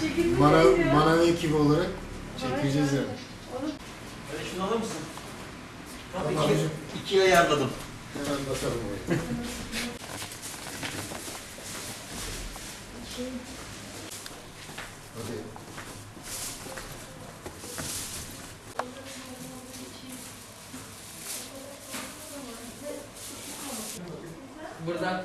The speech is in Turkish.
Çekilme Mana, değil ekibi olarak çekeceğiz yani. Hadi şunu alır mısın? Bak Tamam. iki, ikiye ayarladım. Hemen basalım oraya. Hadi. Burada